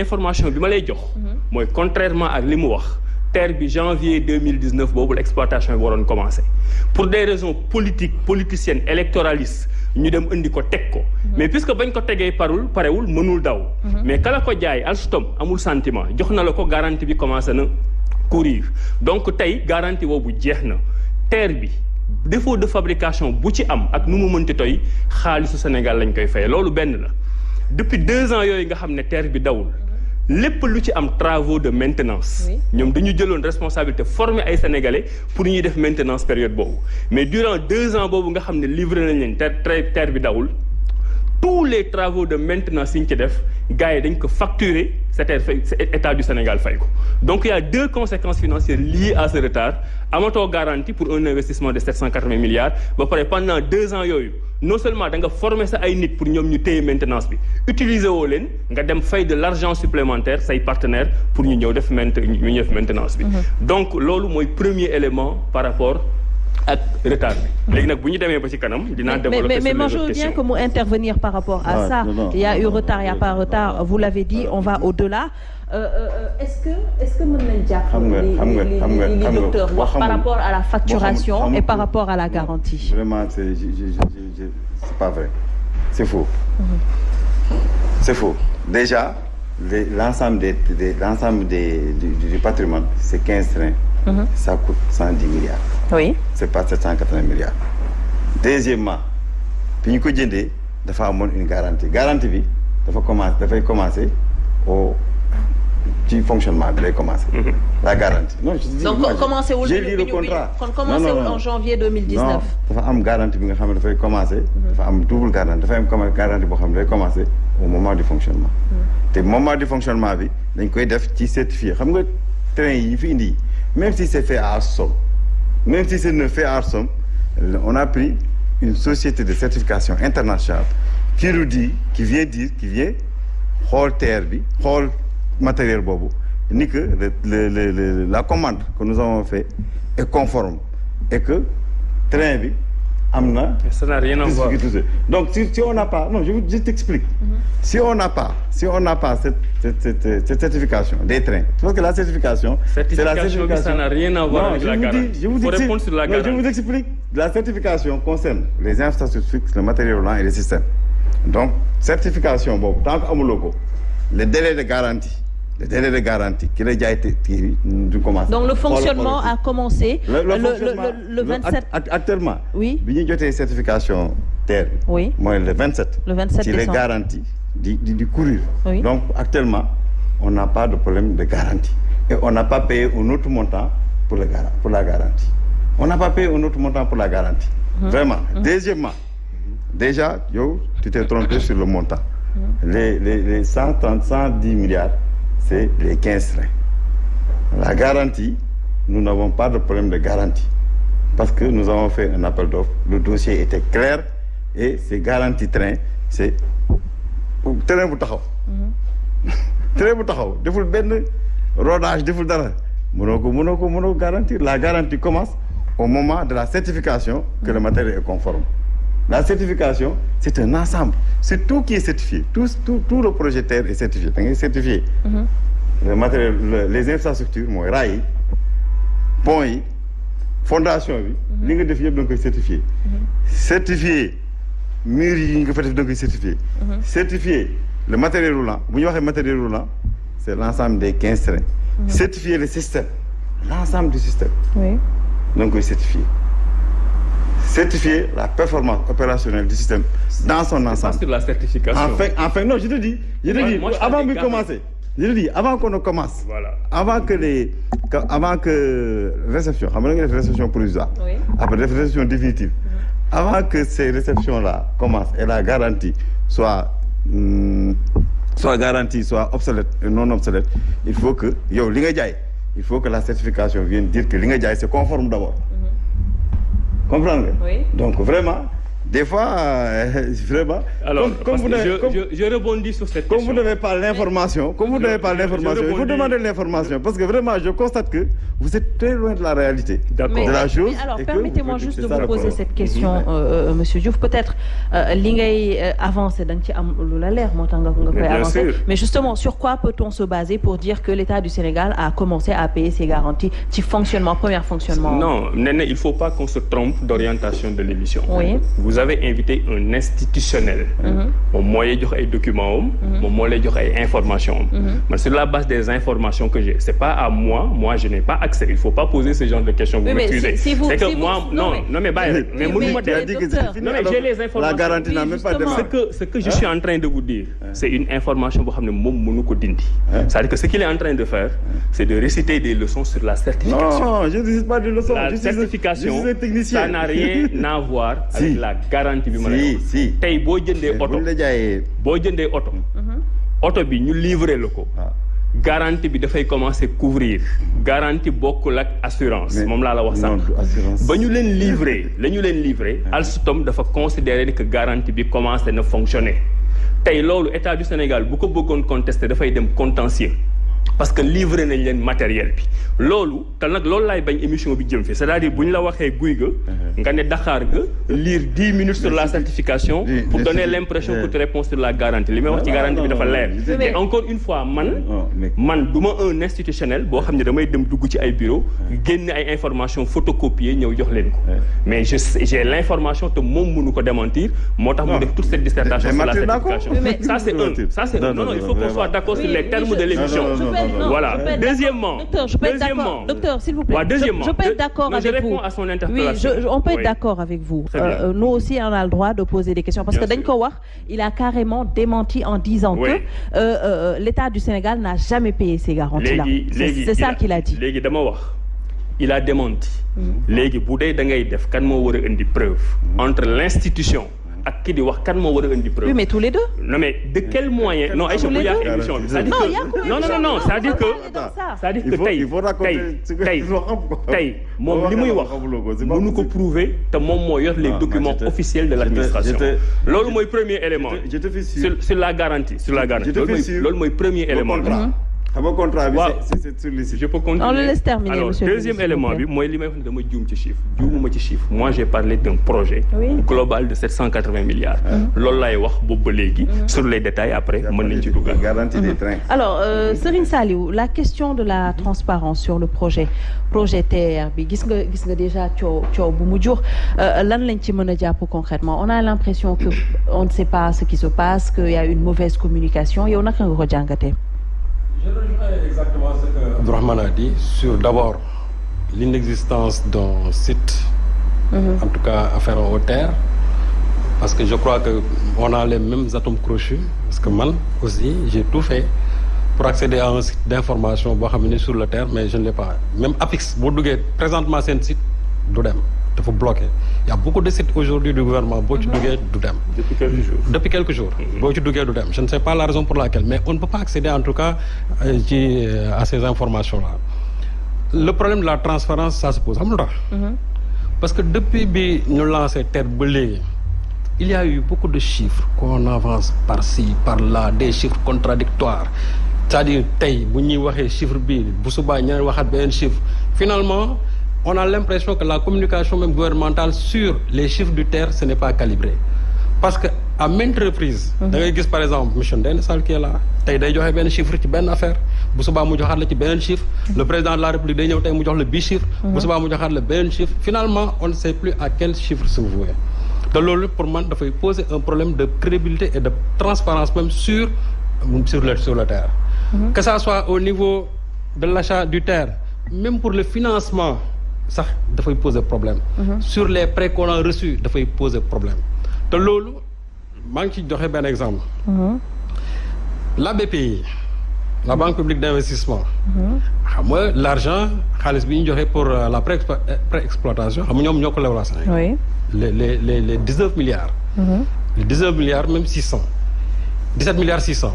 information bi ma lay jox. mooy contrairement ak li mu wax. terre bi janvier 2019 boobu l'exploitation bi waroon commencer. Pour des raisons politiques politiciennes électoralistes ñu dem indi ko teg ko. Mais puisque bañ ko tegee parul parewul mënul daw. Mais kala ko jaay Alstom amul sentiment. Jox na la ko garantie bi commencé na courir. Donc tey garantie boobu jeex na. Terre bi défaut de fabrication bu ci am ak nu mu mënti toy xaalisu Sénégal lañ koy fay. Loolu benn la. Depuis deux ans yooyu nga xam ne terre bi dawul lépp lu ci am travaux de maintenance. Ñoom dañu jëloon responsabilité former ay sénégalais pour ñuy def maintenance période boobu. mais durant deux ans boobu nga xam ne livré nañ leen terre terre bi dawul tous les travaux de maintenance yi ñu ci def gars yi dañ ko facturer c'était état du Sénégal ko. Donc il y a deux conséquences financières liées à ce retard. Amatoo garantie pour un investissement de 780 milliards. Pendant deux ans non seulement da nga former sa ay nit pour ñu téye maintenance utiliser leen nga dem fay de l'argent supplémentaire say partenaires pour ñu def maintenance bi. Donc loolu mooy premier élément par rapport ak retard bi. Léegi nag bu ñu demee ba ci kanam dinaa développer mais mais moi je veux bien que mu intervenir par rapport à ça. il y a eu retard il y a pas retard. Vous l'avez dit on va au-delà. Est-ce que est-ce que mën nañ jàpp li li docteur wax par rapport à la facturation et par rapport à la garantie? Vraiment c'est c'est pas vrai. C'est faux. C'est faux. Déjà l'ensemble des l'ensemble des du patrimoine c'est 15 trains Mmh. ça coûte 110 milliards. oui c'est pas 780 milliards. deuxièmement bi ñu ko jëndee dafa amoon une garantie garantie bi dafa commencer dafay commencer au ci fonctionnement bi lay commencer. Mmh. la garantie non je dis. donc commencé wul j'ai lu le contrat. kon commencé wul en janvier 2019. non dafa am garantie bi nga xam ne dafay commencer. dafa am double garantie dafay am garantie boo xam ne day commencer au moment du fonctionnement. te moment du fonctionnement bi dañ koy def ci certifié xam nga train yi fi indi. Même si c'est fait à Somme même si c'est fait à Somme on a pris une société de certification internationale qui nous dit qui vient dire qui vient xool terre xool matériel boobu ni que la commande que nous avons fait est conforme et que train am na? ça n'a rien à voir donc si si on n'a pas non je je t'explique. Mm -hmm. si on n'a pas si on n'a pas cette cette cette, cette certification des trains parce que la certification. c'est la certification ça n'a rien à voir non, avec je la vous garantie. dis je vous faut dis répondre sur la non, garantie. je vous explique la certification concerne les infrastructures fixes le matériel roulant et les systèmes donc certification boobu tant que amuloo ko le délai de garantie. Le délai de garantie la jaay kii bi du donc le fonctionnement a commencé. le le le fonctionnement le le 27. actuellement. oui bi ñu jotee certification terre oui mooy le 27. le 27 ci les garanties di di di courir. Oui. donc actuellement on n'a pas de problème de garantie et on n'a pas payé un autre montant pour le pour la garantie on n'a pas payé un autre montant pour la garantie. vraiment deuxièmement déjà yow tu t'es trompé sur le montant. les les les cent trente cent dix milliards. C'est les 15 trains. La garantie, nous n'avons pas de problème de garantie. Parce que nous avons fait un appel d'offres, le dossier était clair et ces garanties trains, c'est train bu taxaw. train bu taxaw deful benn rodage deful dara mënoo ko mënoo ko mënoo garantir la garantie commence au moment de la certification que le matériel est conforme. La certification, c'est un ensemble. C'est tout qui est certifié. Tout, tout, tout le projet terre est certifié. Ngay certifié. Le matériel, le- les infrastructures mooy raay yi, pont yi, fondation def yëpp da nga koy certifié. Certifié yi nga fa def da nga koy certifié. Certifié le matériel roulant ñu waxee matériel roulant c'est l'ensemble des quinze trains. Certifié le système l'ensemble du système oui koy certifié. Certifier la performance opérationnelle du système dans son Pas ensemble. sur la certification. Enfin, enfin, non, je te dis, je te Moi- dis, moi, je avant de commencer, je te dis, avant qu'on ne commence, Voilà. avant que les, que- avant que réception, xam nga da nga def réception provisoire, Oui. après def réception définitive, avant que ces réceptions-là commencent et la garantie soit, hum, soit garantie, soit obsolète et non obsolète, il faut que, jaay, il faut que la certification vienne dire que li nga jaay c'est conforme d'abord. Comprendre? Nga Oui. donc vraiment des fois euh, vraiment. alors comme, comme vous je, comme, je, je, rebondis sur cette comme question. vous n'avez pas l'information comme vous n'avez pas l'information il faut demander l'information parce que vraiment je constate que vous êtes très loin de la réalité. d'accord de la chose. alors permettez-moi juste de vous poser cette question euh, monsieur Diouf peut-être li ngay avancer da nga ci am lu la leer moo tax nga nga koy avancer mais justement sur quoi peut-on se baser pour dire que l'État du Sénégal a commencé à payer ses garanties ci fonctionnement premier fonctionnement? non Néné il faut pas qu'on se trompe d'orientation de l'émission. oui vous avez invité un institutionnel. moom moo lay jox ay documents am. moom moo lay jox ay informations am. man sur la base des informations que j'ai c'est pas à moi. Moi je n'ai pas accès. Il faut pas poser ce genre de questions. vous vous c'est que moi non non mais bàyyi mais mënu ma non mais j'ai les informations la garantie n'a même pas justement. ce que ce que je suis en train de vous dire c'est une information boo xam ne moom mënu ko dindi. C'est-à-dire que ce qu'il est en train de faire c'est de réciter des leçons sur la certification. Non je ne récite pas de leçons la certification ça n'a rien à voir avec la garantie bi ma lay si wax. si. Tey boo jëndee oto la jaayee. boo jëndee oto oto bi ñu livrer la ko. Waaw. garantie bi dafay commencer couvrir. Garantie bokkul ak assurance. Moom laa la wax sànq. ba ñu leen livrer la ñu leen livrer Alstom dafa considérer que garantie bi commencé na fonctionner. Tey loolu état du Sénégal bu ko bëggoon contester dafay dem contentieux parce que livré nañ leen matériel bi loolu te nag loolu laay bañ émission bi jëm fi c'est-à-dire bu ñu la waxee guy ga nga ne Dakar ga lire dix minutes sur la certification pour donner l'impression que tu réponds sur la garantie li may wax ci garantie bi dafa leer et encore une fois man man du ma un institutionnel boo xam ne damay dem dugg ci ay bureau génne ay information photocopier ñëw jox leen ko mais je j'ai l'information te moom mënu ko démentir moo tax mu def toute cette dissertation Mais sur la certification ça c'est un ça c'est Non, un non non, il faut qu'on soit d'accord sur les termes de l'émission Non, Je Voilà. je Deuxièmement. Docteur, je peux être d'accord. Docteur, s'il vous plaît. Ouais, deuxièmement, je, je peux être d'accord je avec vous. réponds à son Oui, interpellation. je, je- on peut être Oui. d'accord avec vous. Euh, nous aussi, on a le droit de poser des questions parce Bien que wax, il a carrément démenti en disant Oui. que euh, euh, l'État du Sénégal n'a jamais payé ces garanties-là. C'est ça qu'il a dit. il a démenti léegi bu dee da ngay def war a indi preuve? Entre l'institution ak ki di wax kan moo war a indi preuve. Oui, mais tous les deux. non mais de quel moyen? Non Aïcha bu yàq émission bi Non, que il y a quoi, non non non c'est-à-dire que c'est-à-dire que tey il faut raconter tey tey moom li muy wax mënu ko prouver te moom moo yor les documents officiels de l'administration. loolu mooy premier élément je te fais sûr. sur la garantie sur la garantie. loolu mooy premier élément. Xam nga contrat bi Waaw. c'est c'est sur le site. je peux continuer. On le laisse terminer, alors deuxième élément bi mooy li may wax ne dama juum ci chiffre juumuma ci chiffre. Moi j'ai parlé d'un projet Oui. global de 780 milliards. Loolu laay wax boobu ba léegi. Sur les détails après mën nañ ci garantie des trains. Alors, euh, Serine Saliou, la question de la transparence sur le projet projet TER bi gis nga gis nga déjà coow coow bu mu jur. Euh, lan lañ ci mën a jàpp concrètement? On a l'impression que on ne sait pas ce qui se passe qu'il y a une mauvaise communication. Yow naka nga ko jàngatee? Je rejoins exactement ce que Abdourahmane a dit sur d'abord l'inexistence d'un site, en tout cas afférent aux terres, parce que je crois que on a les mêmes atomes crochus, parce que man aussi j'ai tout fait pour accéder à un site d'information sur le terre mais je ne l'ai pas. Même APIX duggee présentement seen site du dem dafa bloqué. Il y a beaucoup de sites aujourd'hui du gouvernement boo ci duggee du dem. Depuis quelques jours. Depuis quelques jours. Boo ci duggee du dem. Je ne sais pas la raison pour laquelle mais on ne peut pas accéder en tout cas euh, ci euh, à ces informations là le problème de la transparence ça se pose. Xam nga lu tax parce que depuis bi ñu lancé TER ba léegi il y a eu beaucoup de chiffres qu'on avance par-ci par-là des chiffres contradictoires. C'est-à-dire tey bu ñuy waxee chiffre bii bu subaa ñeneen waxaat beneen chiffre. Finalement on a l'impression que la communication même gouvernementale sur les chiffres du TER ce n'est pas calibré. Parce que à maintes reprises ngay gis par exemple Ndéné Sall qui est là day joxe benn chiffre ci benn affaire la beneen chiffre le président de la république ñëw tey mu jox la bii chiffre la finalement on ne sait plus à quel chiffre se vouer. Loolu pour man dafay poser un problème de crédibilité et de transparence même sur sur le sur le terre. Que ça soit au niveau de l'achat du terre même pour le financement sax dafay poser problème. Sur les prêts qu'on a reçus dafay poser problème. Te loolu maa ngi ci joxe benn exemple. La BPI la banque publique d'investissement. Xam nga l'argent xaalis bi ñu joxe pour euh, la pré préexploitation xam nga ñoom ñoo ko lewlaa Sénégal Oui. les les les les dix neuf milliards les dix neuf milliards même six cent dix sept milliards six cent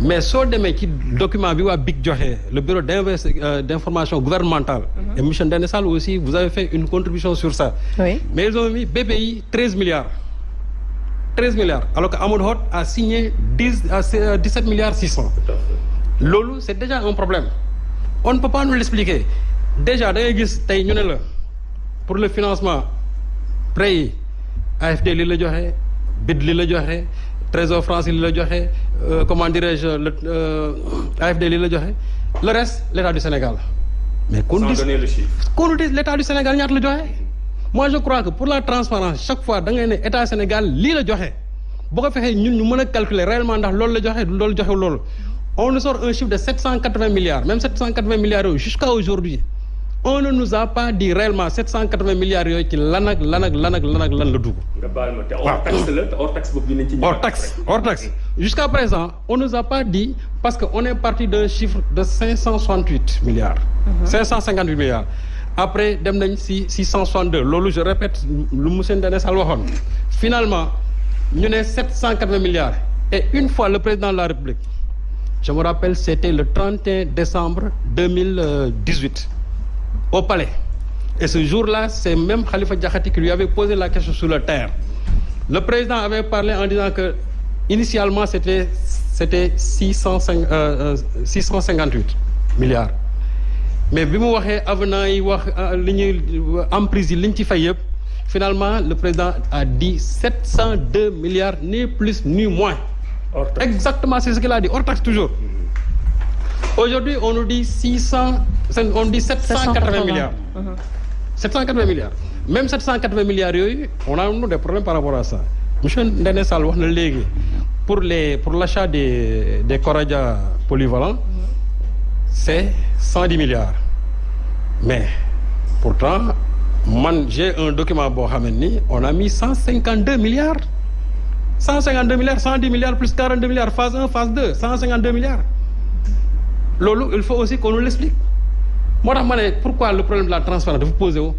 mais soo demee ci document bi waa BIC joxe le bureau d'invest d'information gouvernementale. Et monsieur Sall aussi vous avez fait une contribution sur ça. Oui. Mais ils ont mis BPI 13 milliards. 13 milliards. Alors que Amadou Hott a signé 10 à 17 milliards 600 loolu c'est déjà un problème. On ne peut pas nous l'expliquer. Déjà da ngay gis tey ñu ne la pour le financement prêts yi AFD li la joxe BID li la joxe Trésor français li la joxe comment dirais-je le AFD li la joxe. Le reste l'État du Sénégal. Mais qu'on sans dise donner le chiffre. qu'on dise l'État du Sénégal ñaata la joxe? Moi je crois que pour la transparence chaque fois da ngay ne État Sénégal lii la joxe. Boo ko fexee ñun ñu mën a calculer réellement ndax loolu la joxe loolu joxe loolu. On nous sort un chiffre de 780 milliards même 780 milliards yooyu jusqu'à aujourd'hui on ne nous a pas dit réellement 780 milliards yooyu ci lan ak lan ak lan ak lan ak lan la dugg. Nga baal ma te hors taxe la te hors taxe boobu dinañ ci ñëwaat hors taxe hors taxe. Jusqu'à présent on nous a pas dit parce que on est parti d'un chiffre de 568 milliards. 558 milliards. Après dem nañ si 662 loolu je répète lu monsieur Ndene Sall waxoon. Finalement ñu ne 780 milliards. Et une fois le président de la République je me rappelle c'était le 31 décembre 2018 au palais. Et ce jour-là c'est même Khalifa Diakhaté qui lui avait posé la question sur le terre. Le président avait parlé en disant que initialement c'était c'était six cent cinq six cent cinquante-huit milliards. Mais bi mu waxee avenant yi wax li ñuy emprise yi li ñu ci fay yëpp finalement le président a dit sept cent deux milliards ni plus ni moins. Hors taxe. Exactement c'est ce qu'il a dit. Hors taxe toujours. Aujourd'hui on nous dit six cent on dit sept cent quatre-vingts milliards. 780 milliards. Même 780 milliards yooyu on a des problèmes par rapport à ça. Monsieur Ndene Sall wax na léegi pour les pour l'achat des des Coradia polyvalents c'est 110 milliards. Mais pourtant man j'ai un document boo xam ne ni on a mis 152 milliards. 152 milliards 110 milliards plus 42 milliards phase 1 phase 2 152 milliards. Loolu il faut aussi qu'on nous l'explique moo tax ma ne pourquoi le problème de la transparence dafa posé wu?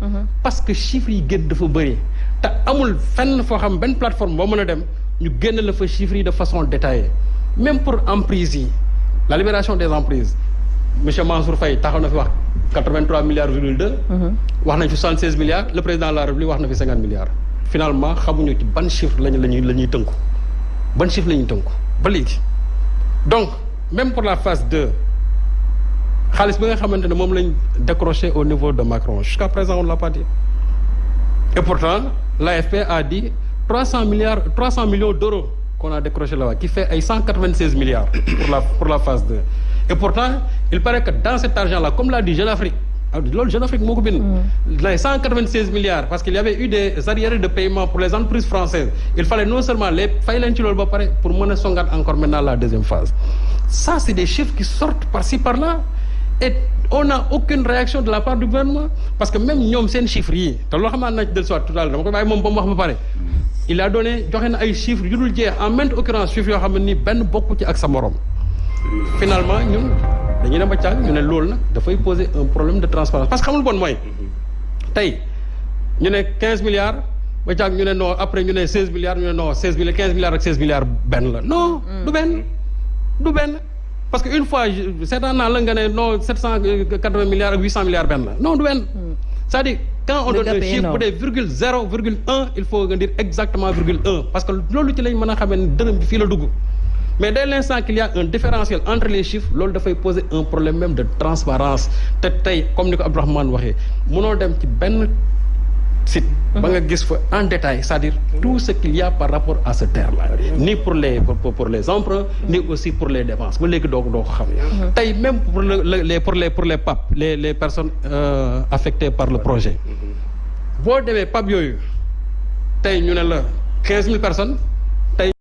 parce que chiffres yi gën dafa bëri. te amul fenn foo xam benn plateforme boo mën a dem ñu génn la fa chiffres yi de façon détaillée même pour emprise yi la libération des emprises monsieur Mansour Faye taxaw na fi wax 83 milliards virgule 2. wax nañ fi 76 milliards le président de la République wax na fi 50 milliards. finalement xamuñu ci ban chiffre lañu la ñuy la ñuy tënku ban chiffre la ñuy tënku? Ba léegi donc même pour la phase 2. Xaalis bi nga xamante ne moom lañ décroché au niveau de Macron. Jusqu'à présent on l'a pas dit. Et pourtant l'AFP a dit trois cent milliards trois cent millions d'euros qu'on a décroché là-bas qui fait ay cent quatre-vingt-seize milliards pour la pour la phase 2 et pourtant il paraît que dans cet argent-là comme l'a dit Jeune Afrique loolu Jeune Afrique moo ko bind. Les cent quatre-vingt-seize milliards parce qu'il y avait eu des arriérés de paiement pour les entreprises françaises il fallait non seulement les fay leen ci loolu ba pare pour mën a songaat encore maintenant la deuxième phase. Ça c'est des chiffres qui sortent par-ci par-là et on n'a aucune réaction de la part du gouvernement parce que même ñoom seen chiffres yi te loo tout à l'heure il a donné joxe na ay chiffres yu dul jeex en maintes occurrences chiffres yoo xam ne ni benn bokku ci ak finalement ñun dañuy dem ba poser un problème de transparence. Parce que xamul bon mooy tey ñu ne quinze milliards non après ñu ne seize milliards ñu ne non seize milliards quinze milliards ak seize milliards benn la. Non du benn. Du benn parce que une fois seetaan naa la nga ne non sept cent quatre-vingts milliards ak huit cent milliards benn. La non du benn. C'est-à-dire quand on donne un chiffre bu dee virgule zéro virgule un il faut nga dire exactement virgule un. Parce que loolu ci lañ mën a xamee ne dërëm bi fii la dugg. Mais dès l'instant qu'il y a un différentiel entre les chiffres loolu dafay poser un problème même de transparence. Te tey comme ni ko Abdourahmane waxee mënoo dem ci benn site ba nga gis fa en détail c'est-à-dire tout ce qu'il y a par rapport à ce terre-là. Ni pour les pour, pour les emprunts ni aussi pour les dépenses ba léegi doo ko doo ko xam. Tey même pour le, les pour les pour les PAP les les personnes euh, affectées par le projet. Boo demee PAP yooyu tey ñu ne la quinze mille personnes